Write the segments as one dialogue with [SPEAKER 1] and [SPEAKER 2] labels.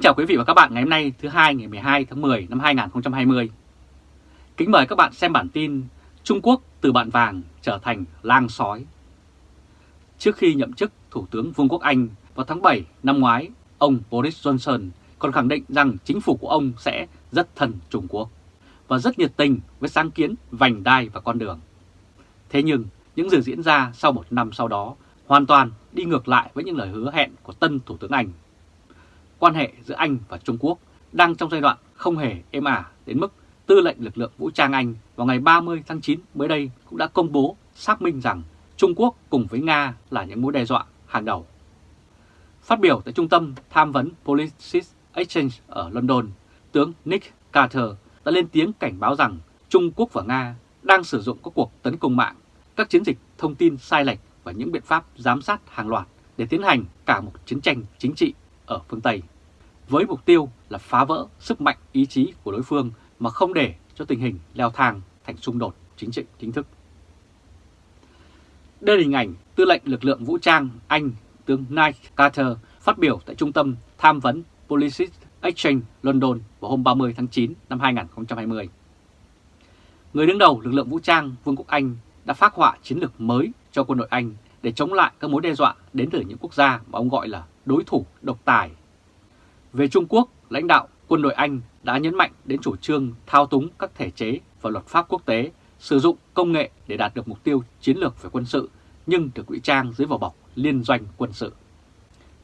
[SPEAKER 1] Kính chào quý vị và các bạn ngày hôm nay thứ hai ngày 12 tháng 10 năm 2020. Kính mời các bạn xem bản tin Trung Quốc từ bạn vàng trở thành lang sói. Trước khi nhậm chức Thủ tướng Vương quốc Anh vào tháng 7 năm ngoái, ông Boris Johnson còn khẳng định rằng chính phủ của ông sẽ rất thân Trung Quốc và rất nhiệt tình với sáng kiến vành đai và con đường. Thế nhưng những gì diễn ra sau một năm sau đó hoàn toàn đi ngược lại với những lời hứa hẹn của tân Thủ tướng Anh quan hệ giữa Anh và Trung Quốc đang trong giai đoạn không hề êm ả đến mức tư lệnh lực lượng vũ trang Anh vào ngày 30 tháng 9 mới đây cũng đã công bố xác minh rằng Trung Quốc cùng với Nga là những mối đe dọa hàng đầu. Phát biểu tại trung tâm tham vấn Policy Exchange ở London, tướng Nick Carter đã lên tiếng cảnh báo rằng Trung Quốc và Nga đang sử dụng các cuộc tấn công mạng, các chiến dịch thông tin sai lệch và những biện pháp giám sát hàng loạt để tiến hành cả một chiến tranh chính trị ở phương Tây, với mục tiêu là phá vỡ sức mạnh ý chí của đối phương mà không để cho tình hình leo thang thành xung đột chính trị chính thức. Đây là hình ảnh tư lệnh lực lượng vũ trang Anh tướng Nike Carter phát biểu tại trung tâm tham vấn Policy Exchange London vào hôm 30 tháng 9 năm 2020. Người đứng đầu lực lượng vũ trang Vương quốc Anh đã phát họa chiến lược mới cho quân đội Anh để chống lại các mối đe dọa đến từ những quốc gia mà ông gọi là đối thủ độc tài. Về Trung Quốc, lãnh đạo quân đội Anh đã nhấn mạnh đến chủ trương thao túng các thể chế và luật pháp quốc tế, sử dụng công nghệ để đạt được mục tiêu chiến lược về quân sự nhưng được ngụy trang dưới vỏ bọc liên doanh quân sự.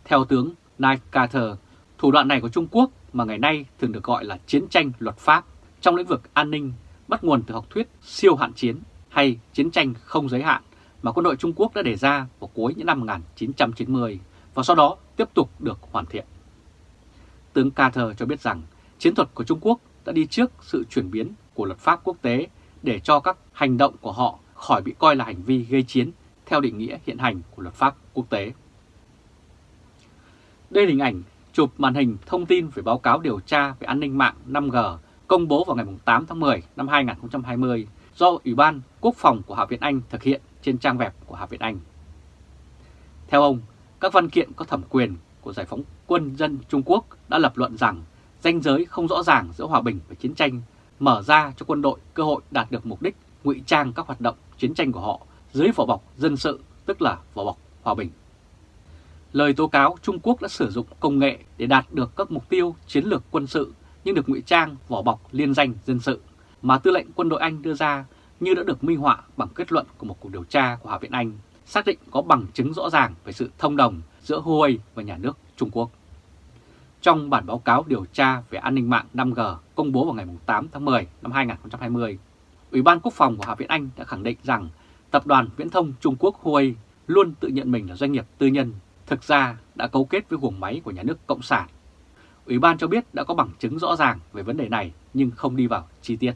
[SPEAKER 1] Theo tướng Nike Carter, thủ đoạn này của Trung Quốc mà ngày nay thường được gọi là chiến tranh luật pháp trong lĩnh vực an ninh bắt nguồn từ học thuyết siêu hạn chiến hay chiến tranh không giới hạn mà quân đội Trung Quốc đã đề ra vào cuối những năm 1990 và sau đó tiếp tục được hoàn thiện. Tướng Carter cho biết rằng chiến thuật của Trung Quốc đã đi trước sự chuyển biến của luật pháp quốc tế để cho các hành động của họ khỏi bị coi là hành vi gây chiến theo định nghĩa hiện hành của luật pháp quốc tế. Đây là hình ảnh chụp màn hình thông tin về báo cáo điều tra về an ninh mạng 5G công bố vào ngày 8 tháng 10 năm 2020 do Ủy ban Quốc phòng của Hạ viện Anh thực hiện trên trang web của Hạ viện Anh. Theo ông, các văn kiện có thẩm quyền của giải phóng quân dân Trung Quốc đã lập luận rằng ranh giới không rõ ràng giữa hòa bình và chiến tranh mở ra cho quân đội cơ hội đạt được mục đích ngụy trang các hoạt động chiến tranh của họ dưới vỏ bọc dân sự, tức là vỏ bọc hòa bình. Lời tố cáo Trung Quốc đã sử dụng công nghệ để đạt được các mục tiêu chiến lược quân sự nhưng được ngụy trang vỏ bọc liên danh dân sự mà tư lệnh quân đội Anh đưa ra như đã được minh họa bằng kết luận của một cuộc điều tra của Hạ viện Anh xác định có bằng chứng rõ ràng về sự thông đồng giữa Huawei và nhà nước Trung Quốc. Trong bản báo cáo điều tra về an ninh mạng 5G công bố vào ngày 8 tháng 10 năm 2020, Ủy ban Quốc phòng của Hạ viện Anh đã khẳng định rằng tập đoàn viễn thông Trung Quốc Huawei luôn tự nhận mình là doanh nghiệp tư nhân, thực ra đã cấu kết với guồng máy của nhà nước Cộng sản. Ủy ban cho biết đã có bằng chứng rõ ràng về vấn đề này nhưng không đi vào chi tiết.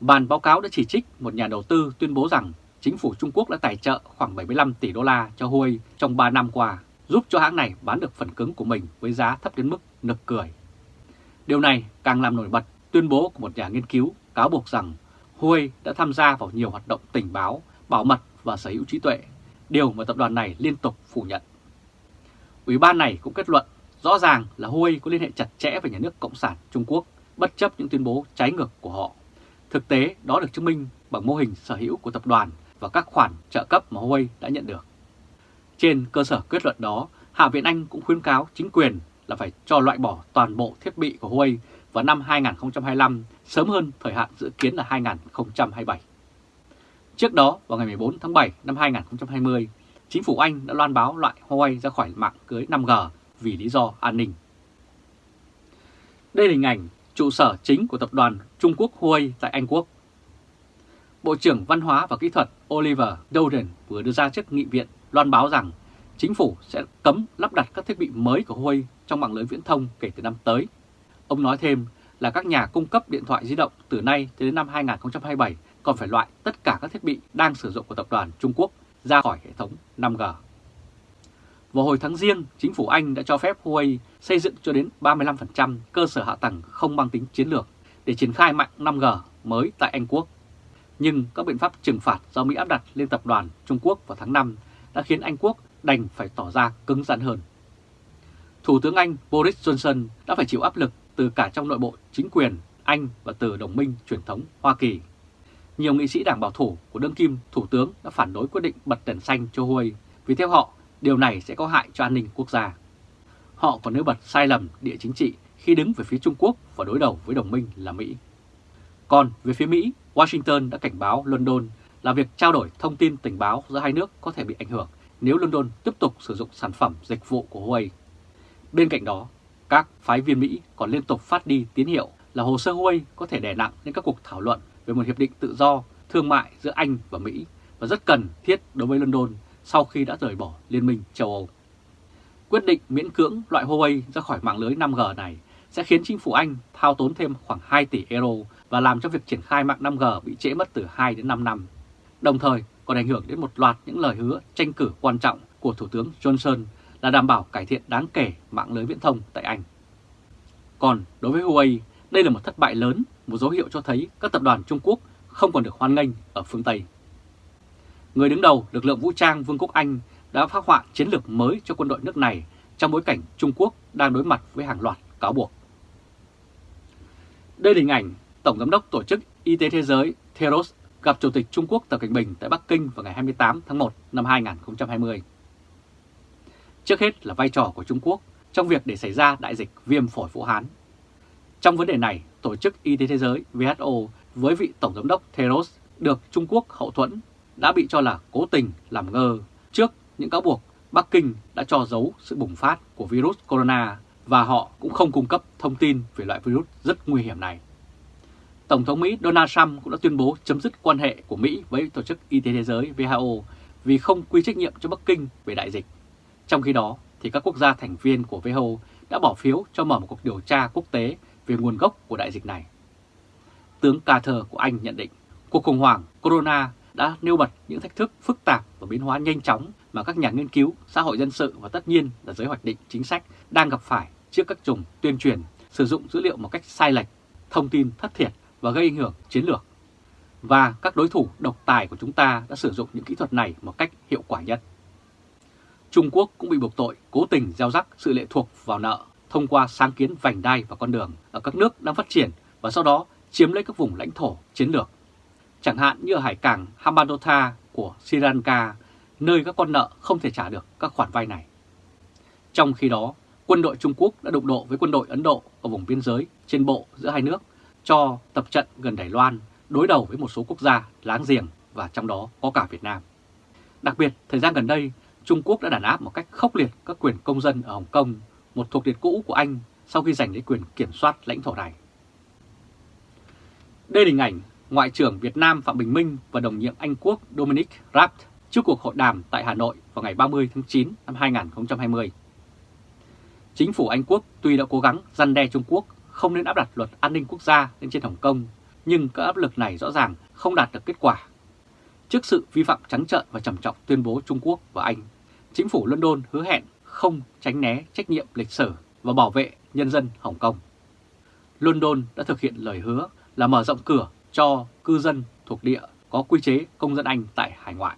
[SPEAKER 1] Bản báo cáo đã chỉ trích một nhà đầu tư tuyên bố rằng chính phủ Trung Quốc đã tài trợ khoảng 75 tỷ đô la cho Huawei trong 3 năm qua, giúp cho hãng này bán được phần cứng của mình với giá thấp đến mức nực cười. Điều này càng làm nổi bật tuyên bố của một nhà nghiên cứu cáo buộc rằng Huawei đã tham gia vào nhiều hoạt động tình báo, bảo mật và sở hữu trí tuệ, điều mà tập đoàn này liên tục phủ nhận. Ủy ban này cũng kết luận rõ ràng là Huawei có liên hệ chặt chẽ với nhà nước Cộng sản Trung Quốc, bất chấp những tuyên bố trái ngược của họ. Thực tế đó được chứng minh bằng mô hình sở hữu của tập đoàn và các khoản trợ cấp mà Huawei đã nhận được. Trên cơ sở kết luận đó, Hạ viện Anh cũng khuyến cáo chính quyền là phải cho loại bỏ toàn bộ thiết bị của Huawei vào năm 2025, sớm hơn thời hạn dự kiến là 2027. Trước đó, vào ngày 14 tháng 7 năm 2020, chính phủ Anh đã loan báo loại Huawei ra khỏi mạng cưới 5G vì lý do an ninh. Đây là hình ảnh trụ sở chính của tập đoàn Trung Quốc Huawei tại Anh Quốc. Bộ trưởng Văn hóa và Kỹ thuật Oliver Dowden vừa đưa ra trước nghị viện loan báo rằng chính phủ sẽ cấm lắp đặt các thiết bị mới của Huawei trong mạng lưới viễn thông kể từ năm tới. Ông nói thêm là các nhà cung cấp điện thoại di động từ nay đến năm 2027 còn phải loại tất cả các thiết bị đang sử dụng của tập đoàn Trung Quốc ra khỏi hệ thống 5G. Vào hồi tháng riêng, chính phủ Anh đã cho phép Huawei xây dựng cho đến 35% cơ sở hạ tầng không mang tính chiến lược để triển khai mạng 5G mới tại Anh Quốc. Nhưng các biện pháp trừng phạt do Mỹ áp đặt lên tập đoàn Trung Quốc vào tháng 5 đã khiến Anh Quốc đành phải tỏ ra cứng rắn hơn. Thủ tướng Anh Boris Johnson đã phải chịu áp lực từ cả trong nội bộ chính quyền Anh và từ đồng minh truyền thống Hoa Kỳ. Nhiều nghị sĩ đảng bảo thủ của đương kim Thủ tướng đã phản đối quyết định bật đèn xanh cho Huawei vì theo họ điều này sẽ có hại cho an ninh quốc gia. Họ còn nêu bật sai lầm địa chính trị khi đứng về phía Trung Quốc và đối đầu với đồng minh là Mỹ. Còn về phía Mỹ, Washington đã cảnh báo London là việc trao đổi thông tin tình báo giữa hai nước có thể bị ảnh hưởng nếu London tiếp tục sử dụng sản phẩm dịch vụ của Huawei. Bên cạnh đó, các phái viên Mỹ còn liên tục phát đi tín hiệu là hồ sơ Huawei có thể đè nặng lên các cuộc thảo luận về một hiệp định tự do thương mại giữa Anh và Mỹ và rất cần thiết đối với London sau khi đã rời bỏ Liên minh châu Âu. Quyết định miễn cưỡng loại Huawei ra khỏi mạng lưới 5G này sẽ khiến chính phủ Anh thao tốn thêm khoảng 2 tỷ euro và làm cho việc triển khai mạng 5G bị trễ mất từ 2 đến 5 năm. Đồng thời còn ảnh hưởng đến một loạt những lời hứa tranh cử quan trọng của Thủ tướng Johnson là đảm bảo cải thiện đáng kể mạng lưới viễn thông tại Anh. Còn đối với Huawei, đây là một thất bại lớn, một dấu hiệu cho thấy các tập đoàn Trung Quốc không còn được hoan nghênh ở phương Tây. Người đứng đầu lực lượng vũ trang Vương quốc Anh đã phát họa chiến lược mới cho quân đội nước này trong bối cảnh Trung Quốc đang đối mặt với hàng loạt cáo buộc. Đây là hình ảnh Tổng Giám đốc Tổ chức Y tế Thế giới Theros gặp Chủ tịch Trung Quốc Tập Cảnh Bình tại Bắc Kinh vào ngày 28 tháng 1 năm 2020. Trước hết là vai trò của Trung Quốc trong việc để xảy ra đại dịch viêm phổi Vũ Hán. Trong vấn đề này, Tổ chức Y tế Thế giới WHO với vị Tổng Giám đốc Theros được Trung Quốc hậu thuẫn đã bị cho là cố tình làm ngơ trước những cáo buộc Bắc Kinh đã cho giấu sự bùng phát của virus corona và họ cũng không cung cấp thông tin về loại virus rất nguy hiểm này. Tổng thống Mỹ Donald Trump cũng đã tuyên bố chấm dứt quan hệ của Mỹ với Tổ chức Y tế Thế giới WHO vì không quy trách nhiệm cho Bắc Kinh về đại dịch. Trong khi đó, thì các quốc gia thành viên của WHO đã bỏ phiếu cho mở một cuộc điều tra quốc tế về nguồn gốc của đại dịch này. Tướng Carter của Anh nhận định cuộc khủng hoảng corona đã nêu bật những thách thức phức tạp và biến hóa nhanh chóng mà các nhà nghiên cứu, xã hội dân sự và tất nhiên là giới hoạch định chính sách đang gặp phải trước các chủng tuyên truyền sử dụng dữ liệu một cách sai lệch, thông tin thất thiệt và gây ảnh hưởng chiến lược. Và các đối thủ độc tài của chúng ta đã sử dụng những kỹ thuật này một cách hiệu quả nhất. Trung Quốc cũng bị buộc tội cố tình gieo rắc sự lệ thuộc vào nợ thông qua sáng kiến vành đai và con đường ở các nước đang phát triển và sau đó chiếm lấy các vùng lãnh thổ chiến lược. Chẳng hạn như ở hải cảng Hambantota của Sri Lanka, nơi các con nợ không thể trả được các khoản vay này. Trong khi đó, quân đội Trung Quốc đã đụng độ với quân đội Ấn Độ ở vùng biên giới trên bộ giữa hai nước cho tập trận gần Đài Loan đối đầu với một số quốc gia láng giềng và trong đó có cả Việt Nam. Đặc biệt, thời gian gần đây, Trung Quốc đã đàn áp một cách khốc liệt các quyền công dân ở Hồng Kông, một thuộc địa cũ của Anh sau khi giành lấy quyền kiểm soát lãnh thổ này. Đây là hình ảnh Ngoại trưởng Việt Nam Phạm Bình Minh và đồng nhiệm Anh Quốc Dominic Raab trước cuộc hội đàm tại Hà Nội vào ngày 30 tháng 9 năm 2020. Chính phủ Anh Quốc tuy đã cố gắng răn đe Trung Quốc không nên áp đặt luật an ninh quốc gia lên trên Hồng Kông, nhưng các áp lực này rõ ràng không đạt được kết quả. Trước sự vi phạm trắng trợn và trầm trọng tuyên bố Trung Quốc và Anh, chính phủ London hứa hẹn không tránh né trách nhiệm lịch sử và bảo vệ nhân dân Hồng Kông. London đã thực hiện lời hứa là mở rộng cửa cho cư dân thuộc địa có quy chế công dân Anh tại hải ngoại.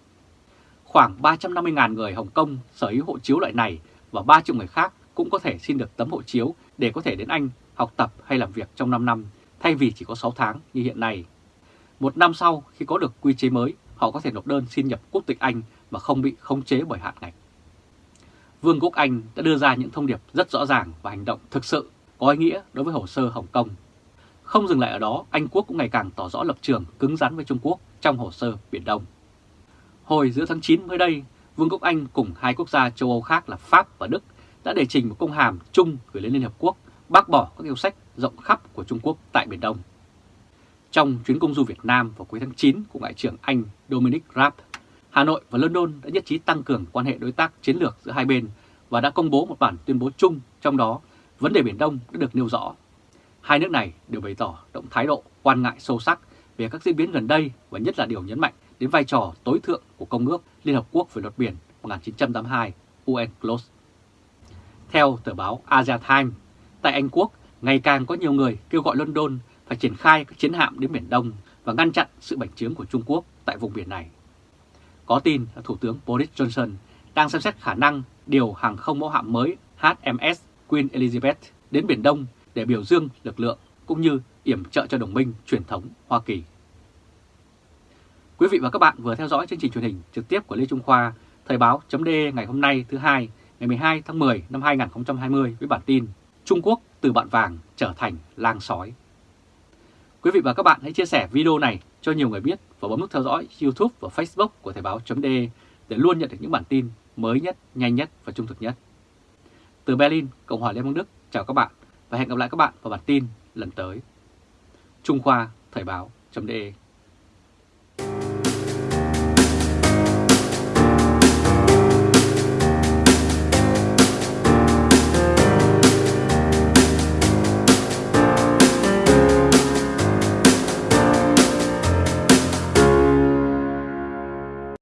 [SPEAKER 1] Khoảng 350.000 người Hồng Kông sở hữu hộ chiếu loại này và 3 triệu người khác cũng có thể xin được tấm hộ chiếu để có thể đến Anh học tập hay làm việc trong 5 năm thay vì chỉ có 6 tháng như hiện nay. Một năm sau khi có được quy chế mới, họ có thể nộp đơn xin nhập quốc tịch Anh mà không bị khống chế bởi hạn ngạch. Vương quốc Anh đã đưa ra những thông điệp rất rõ ràng và hành động thực sự có ý nghĩa đối với hồ sơ Hồng Kông. Không dừng lại ở đó, Anh Quốc cũng ngày càng tỏ rõ lập trường cứng rắn với Trung Quốc trong hồ sơ Biển Đông. Hồi giữa tháng 9 mới đây, Vương quốc Anh cùng hai quốc gia châu Âu khác là Pháp và Đức đã đề trình một công hàm chung gửi lên Liên Hợp Quốc bác bỏ các yêu sách rộng khắp của Trung Quốc tại Biển Đông. Trong chuyến công du Việt Nam vào cuối tháng 9 của Ngoại trưởng Anh Dominic Raab, Hà Nội và London đã nhất trí tăng cường quan hệ đối tác chiến lược giữa hai bên và đã công bố một bản tuyên bố chung, trong đó vấn đề Biển Đông đã được nêu rõ. Hai nước này đều bày tỏ động thái độ quan ngại sâu sắc về các diễn biến gần đây và nhất là điều nhấn mạnh đến vai trò tối thượng của Công ước Liên Hợp Quốc về luật biển 1982 UNCLOS. Theo tờ báo Asia Times, tại Anh Quốc, ngày càng có nhiều người kêu gọi London phải triển khai các chiến hạm đến Biển Đông và ngăn chặn sự bành trướng của Trung Quốc tại vùng biển này. Có tin là Thủ tướng Boris Johnson đang xem xét khả năng điều hàng không mẫu hạm mới HMS Queen Elizabeth đến Biển Đông để biểu dương lực lượng cũng như yểm trợ cho đồng minh truyền thống Hoa Kỳ. Quý vị và các bạn vừa theo dõi chương trình truyền hình trực tiếp của Lê Trung Khoa, Thời báo.de ngày hôm nay thứ hai, ngày 12 tháng 10 năm 2020 với bản tin Trung Quốc từ bạn vàng trở thành lang sói. Quý vị và các bạn hãy chia sẻ video này cho nhiều người biết và bấm nút theo dõi YouTube và Facebook của Thời báo.de để luôn nhận được những bản tin mới nhất, nhanh nhất và trung thực nhất. Từ Berlin, Cộng hòa Liên bang Đức, chào các bạn và hẹn gặp lại các bạn vào bản tin lần tới. Trung Khoa Thời báo.de